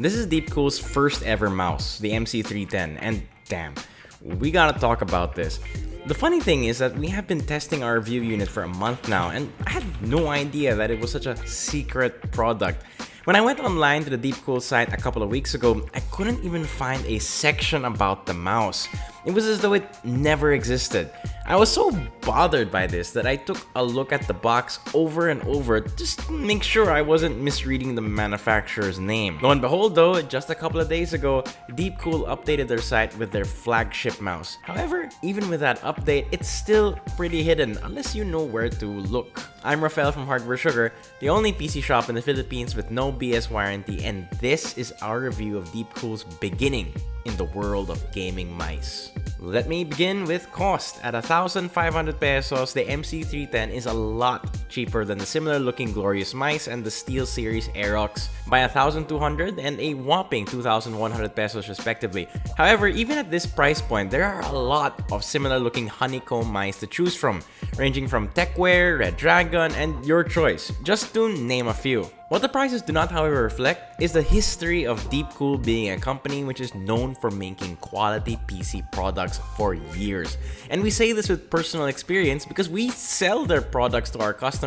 This is Deepcool's first ever mouse, the MC310, and damn, we gotta talk about this. The funny thing is that we have been testing our view unit for a month now, and I had no idea that it was such a secret product. When I went online to the Deepcool site a couple of weeks ago, I couldn't even find a section about the mouse. It was as though it never existed. I was so bothered by this that I took a look at the box over and over just to make sure I wasn't misreading the manufacturer's name. Lo and behold though, just a couple of days ago, Deepcool updated their site with their flagship mouse. However, even with that update, it's still pretty hidden unless you know where to look. I'm Rafael from Hardware Sugar, the only PC shop in the Philippines with no BS warranty, and this is our review of Deepcool's beginning in the world of gaming mice. Let me begin with cost. At 1,500 pesos, the MC310 is a lot cheaper than the similar looking Glorious Mice and the SteelSeries Aerox by 1,200 and a whopping 2,100 pesos respectively. However, even at this price point, there are a lot of similar looking honeycomb mice to choose from, ranging from Tecware, Redragon, and your choice, just to name a few. What the prices do not however reflect is the history of Deepcool being a company which is known for making quality PC products for years. And we say this with personal experience because we sell their products to our customers.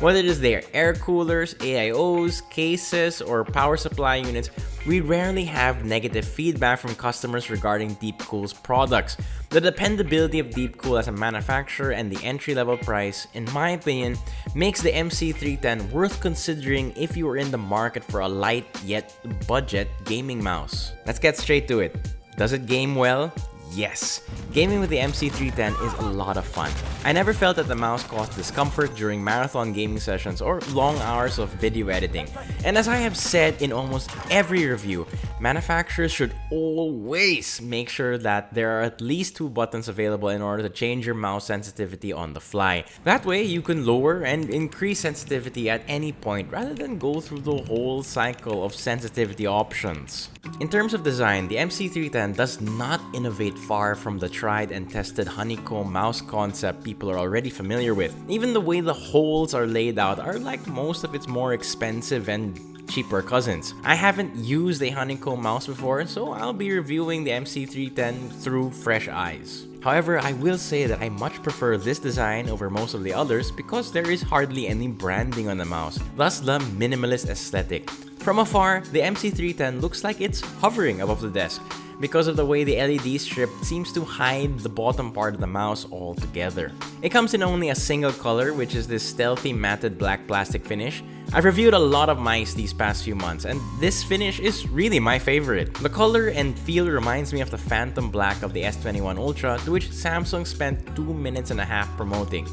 Whether it is their air coolers, AIOs, cases, or power supply units, we rarely have negative feedback from customers regarding Deepcool's products. The dependability of Deepcool as a manufacturer and the entry-level price, in my opinion, makes the MC310 worth considering if you are in the market for a light yet budget gaming mouse. Let's get straight to it. Does it game well? Yes, gaming with the MC310 is a lot of fun. I never felt that the mouse caused discomfort during marathon gaming sessions or long hours of video editing. And as I have said in almost every review, manufacturers should always make sure that there are at least two buttons available in order to change your mouse sensitivity on the fly. That way you can lower and increase sensitivity at any point rather than go through the whole cycle of sensitivity options. In terms of design, the MC310 does not innovate far from the tried and tested honeycomb mouse concept people are already familiar with. Even the way the holes are laid out are like most of its more expensive and cheaper cousins. I haven't used a honeycomb mouse before, so I'll be reviewing the MC310 through fresh eyes. However, I will say that I much prefer this design over most of the others because there is hardly any branding on the mouse, thus the minimalist aesthetic. From afar, the MC310 looks like it's hovering above the desk, because of the way the LED strip seems to hide the bottom part of the mouse altogether. It comes in only a single color, which is this stealthy matted black plastic finish. I've reviewed a lot of mice these past few months, and this finish is really my favorite. The color and feel reminds me of the phantom black of the S21 Ultra, to which Samsung spent 2 minutes and a half promoting.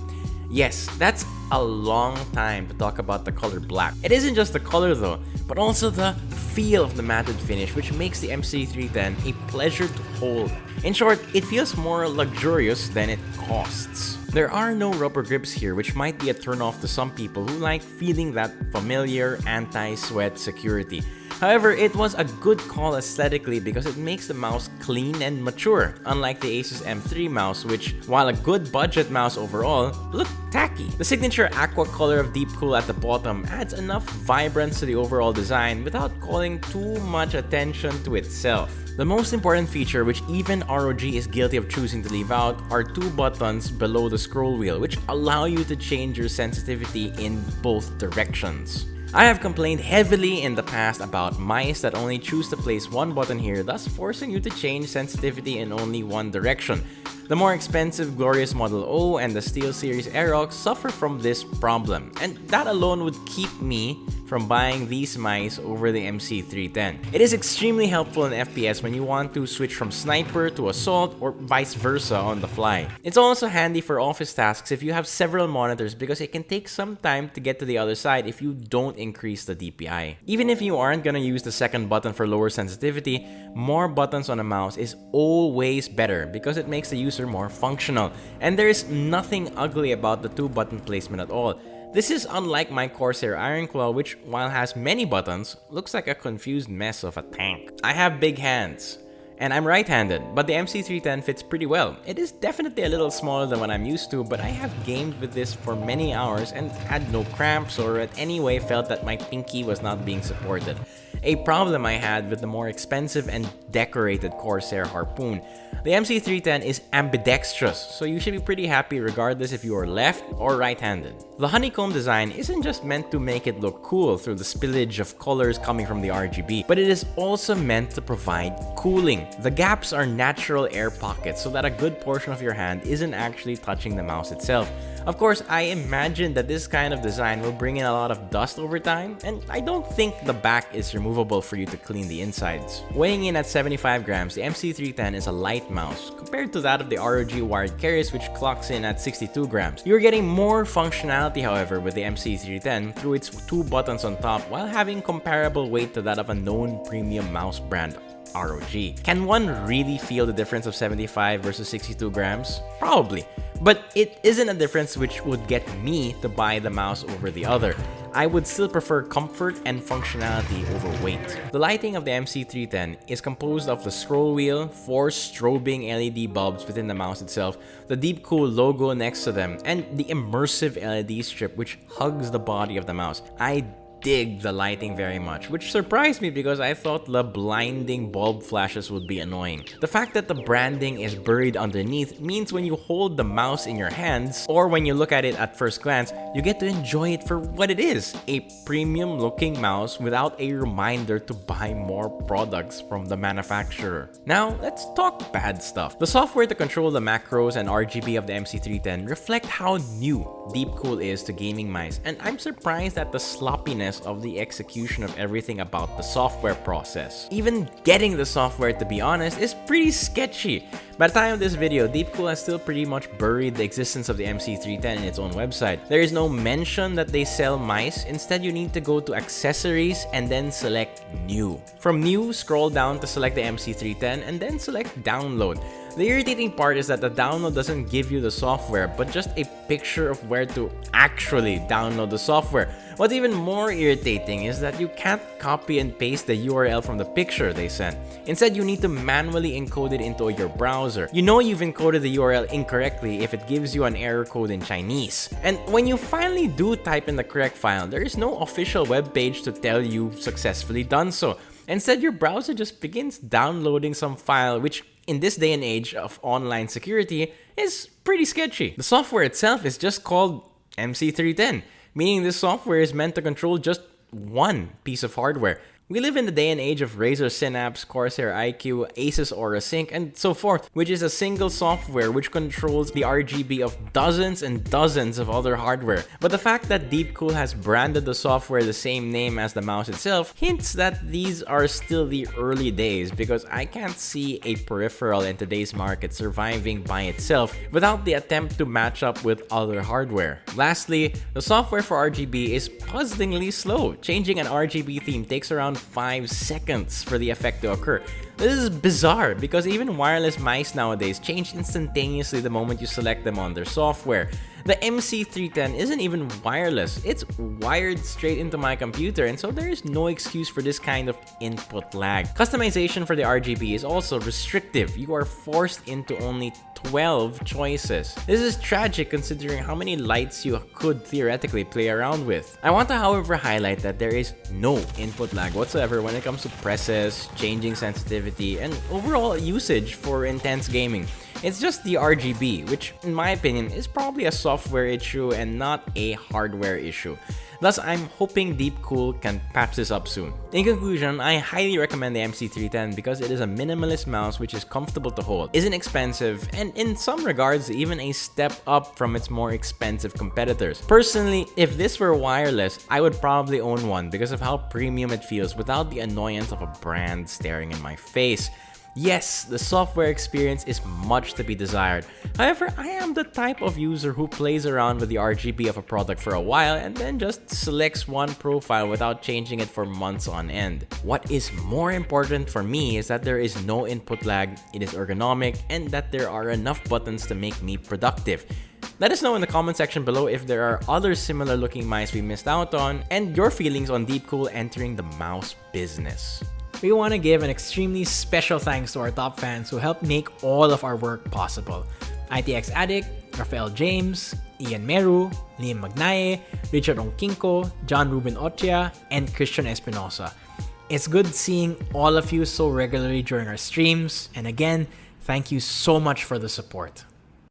Yes, that's a long time to talk about the color black. It isn't just the color though, but also the feel of the matted finish which makes the MC310 a pleasure to hold. In short, it feels more luxurious than it costs. There are no rubber grips here which might be a turnoff to some people who like feeling that familiar anti-sweat security. However, it was a good call aesthetically because it makes the mouse clean and mature, unlike the Asus M3 mouse which, while a good budget mouse overall, looked tacky. The signature aqua color of Deepcool at the bottom adds enough vibrance to the overall design without calling too much attention to itself. The most important feature which even ROG is guilty of choosing to leave out are two buttons below the scroll wheel which allow you to change your sensitivity in both directions. I have complained heavily in the past about mice that only choose to place one button here, thus forcing you to change sensitivity in only one direction. The more expensive Glorious Model O and the SteelSeries Aerox suffer from this problem, and that alone would keep me from buying these mice over the MC310. It is extremely helpful in FPS when you want to switch from sniper to assault or vice versa on the fly. It's also handy for office tasks if you have several monitors because it can take some time to get to the other side if you don't increase the DPI. Even if you aren't gonna use the second button for lower sensitivity, more buttons on a mouse is always better because it makes the user more functional. And there is nothing ugly about the two button placement at all. This is unlike my Corsair Ironclaw which, while has many buttons, looks like a confused mess of a tank. I have big hands, and I'm right-handed, but the MC310 fits pretty well. It is definitely a little smaller than what I'm used to, but I have gamed with this for many hours and had no cramps or at any way felt that my pinky was not being supported. a problem I had with the more expensive and decorated Corsair Harpoon. The MC310 is ambidextrous, so you should be pretty happy regardless if you are left or right-handed. The honeycomb design isn't just meant to make it look cool through the spillage of colors coming from the RGB, but it is also meant to provide cooling. The gaps are natural air pockets so that a good portion of your hand isn't actually touching the mouse itself. Of course, I imagine that this kind of design will bring in a lot of dust over time, and I don't think the back is removable for you to clean the insides. Weighing in at 75 grams, the MC310 is a light mouse compared to that of the ROG wired Keris which clocks in at 62 grams. You're getting more functionality however with the MC310 through its two buttons on top while having comparable weight to that of a known premium mouse brand ROG. Can one really feel the difference of 75 versus 62 grams? Probably. But it isn't a difference which would get me to buy the mouse over the other. I would still prefer comfort and functionality over weight. The lighting of the MC310 is composed of the scroll wheel, four strobing LED bulbs within the mouse itself, the Deepcool logo next to them, and the immersive LED strip which hugs the body of the mouse. I dig the lighting very much, which surprised me because I thought the blinding bulb flashes would be annoying. The fact that the branding is buried underneath means when you hold the mouse in your hands, or when you look at it at first glance, you get to enjoy it for what it is, a premium looking mouse without a reminder to buy more products from the manufacturer. Now, let's talk bad stuff. The software to control the macros and RGB of the MC310 reflect how new Deepcool is to gaming mice, and I'm surprised at the sloppiness of the execution of everything about the software process. Even getting the software, to be honest, is pretty sketchy. By the time of this video, Deepcool has still pretty much buried the existence of the MC310 in its own website. There is no mention that they sell mice, instead you need to go to accessories and then select new. From new, scroll down to select the MC310 and then select download. The irritating part is that the download doesn't give you the software, but just a picture of where to actually download the software. What's even more irritating is that you can't copy and paste the URL from the picture they sent. Instead, you need to manually encode it into your browser. You know you've encoded the URL incorrectly if it gives you an error code in Chinese. And when you finally do type in the correct file, there is no official web page to tell you successfully done so. Instead, your browser just begins downloading some file which in this day and age of online security is pretty sketchy. The software itself is just called MC310, meaning this software is meant to control just one piece of hardware. We live in the day and age of Razer Synapse, Corsair iCUE, Asus Aura Sync, and so forth, which is a single software which controls the RGB of dozens and dozens of other hardware. But the fact that Deepcool has branded the software the same name as the mouse itself hints that these are still the early days because I can't see a peripheral in today's market surviving by itself without the attempt to match up with other hardware. Lastly, the software for RGB is puzzlingly slow. Changing an RGB theme takes around 5 seconds for the effect to occur. This is bizarre because even wireless mice nowadays change instantaneously the moment you select them on their software. The MC310 isn't even wireless, it's wired straight into my computer and so there is no excuse for this kind of input lag. Customization for the RGB is also restrictive, you are forced into only 12 choices. This is tragic considering how many lights you could theoretically play around with. I want to however highlight that there is no input lag whatsoever when it comes to presses, changing sensitivity, and overall usage for intense gaming. It's just the RGB, which in my opinion is probably a software issue and not a hardware issue. Thus, I'm hoping Deepcool can patch this up soon. In conclusion, I highly recommend the MC310 because it is a minimalist mouse which is comfortable to hold, isn't expensive, and in some regards even a step up from its more expensive competitors. Personally, if this were wireless, I would probably own one because of how premium it feels without the annoyance of a brand staring in my face. Yes, the software experience is much to be desired. However, I am the type of user who plays around with the RGB of a product for a while and then just selects one profile without changing it for months on end. What is more important for me is that there is no input lag, it is ergonomic, and that there are enough buttons to make me productive. Let us know in the comment section below if there are other similar looking mice we missed out on and your feelings on Deepcool entering the mouse business we want to give an extremely special thanks to our top fans who helped make all of our work possible. ITX Addict, Rafael James, Ian Meru, Liam Magnaye, Richard Onkinko, John Ruben Otia, and Christian Espinosa. It's good seeing all of you so regularly during our streams, and again, thank you so much for the support.